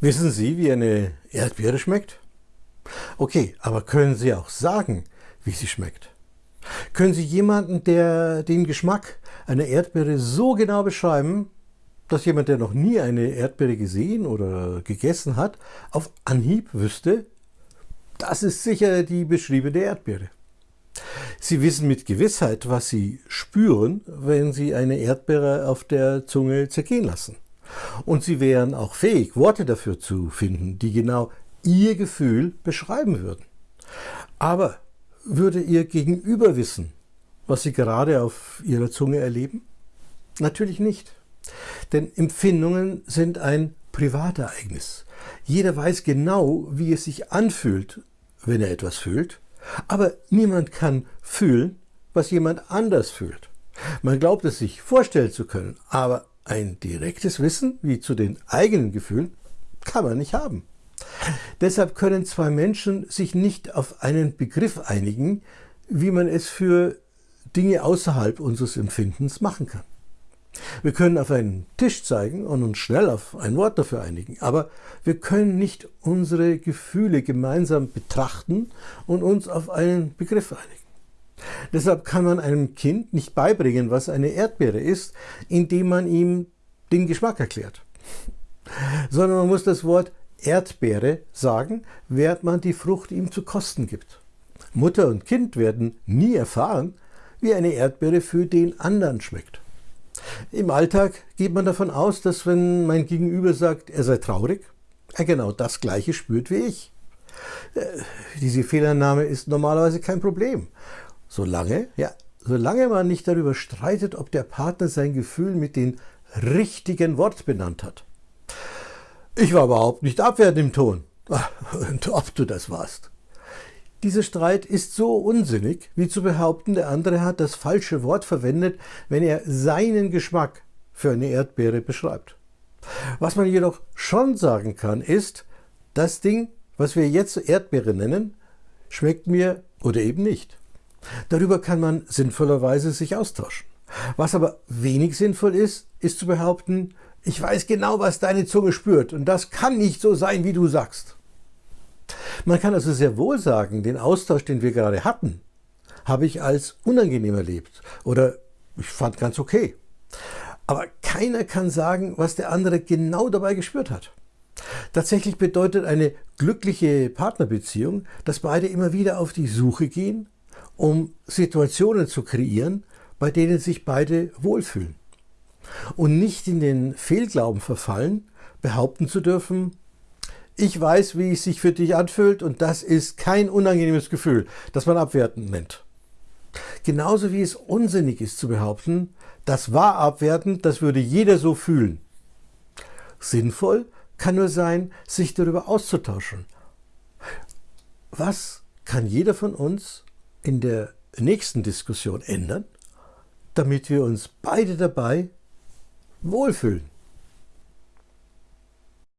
Wissen Sie, wie eine Erdbeere schmeckt? Okay, aber können Sie auch sagen, wie sie schmeckt? Können Sie jemanden, der den Geschmack einer Erdbeere so genau beschreiben, dass jemand, der noch nie eine Erdbeere gesehen oder gegessen hat, auf Anhieb wüsste, das ist sicher die beschriebene Erdbeere. Sie wissen mit Gewissheit, was Sie spüren, wenn Sie eine Erdbeere auf der Zunge zergehen lassen. Und Sie wären auch fähig, Worte dafür zu finden, die genau Ihr Gefühl beschreiben würden. Aber würde Ihr Gegenüber wissen, was Sie gerade auf Ihrer Zunge erleben? Natürlich nicht. Denn Empfindungen sind ein Privatereignis. Jeder weiß genau, wie es sich anfühlt, wenn er etwas fühlt, aber niemand kann fühlen, was jemand anders fühlt. Man glaubt es sich vorstellen zu können, aber ein direktes Wissen, wie zu den eigenen Gefühlen, kann man nicht haben. Deshalb können zwei Menschen sich nicht auf einen Begriff einigen, wie man es für Dinge außerhalb unseres Empfindens machen kann. Wir können auf einen Tisch zeigen und uns schnell auf ein Wort dafür einigen, aber wir können nicht unsere Gefühle gemeinsam betrachten und uns auf einen Begriff einigen. Deshalb kann man einem Kind nicht beibringen, was eine Erdbeere ist, indem man ihm den Geschmack erklärt, sondern man muss das Wort Erdbeere sagen, während man die Frucht ihm zu kosten gibt. Mutter und Kind werden nie erfahren, wie eine Erdbeere für den anderen schmeckt. Im Alltag geht man davon aus, dass wenn mein Gegenüber sagt, er sei traurig, er genau das Gleiche spürt wie ich. Äh, diese Fehlannahme ist normalerweise kein Problem. Solange, ja, solange man nicht darüber streitet, ob der Partner sein Gefühl mit dem richtigen Wort benannt hat. Ich war überhaupt nicht abwertend im Ton. Und ob du das warst. Dieser Streit ist so unsinnig, wie zu behaupten, der andere hat das falsche Wort verwendet, wenn er seinen Geschmack für eine Erdbeere beschreibt. Was man jedoch schon sagen kann, ist, das Ding, was wir jetzt Erdbeere nennen, schmeckt mir oder eben nicht. Darüber kann man sinnvollerweise sich austauschen. Was aber wenig sinnvoll ist, ist zu behaupten, ich weiß genau, was deine Zunge spürt und das kann nicht so sein, wie du sagst. Man kann also sehr wohl sagen, den Austausch, den wir gerade hatten, habe ich als unangenehm erlebt oder ich fand ganz okay. Aber keiner kann sagen, was der andere genau dabei gespürt hat. Tatsächlich bedeutet eine glückliche Partnerbeziehung, dass beide immer wieder auf die Suche gehen, um Situationen zu kreieren, bei denen sich beide wohlfühlen. Und nicht in den Fehlglauben verfallen, behaupten zu dürfen, ich weiß, wie es sich für dich anfühlt und das ist kein unangenehmes Gefühl, das man abwertend nennt. Genauso wie es unsinnig ist zu behaupten, das war abwertend, das würde jeder so fühlen. Sinnvoll kann nur sein, sich darüber auszutauschen. Was kann jeder von uns in der nächsten Diskussion ändern, damit wir uns beide dabei wohlfühlen?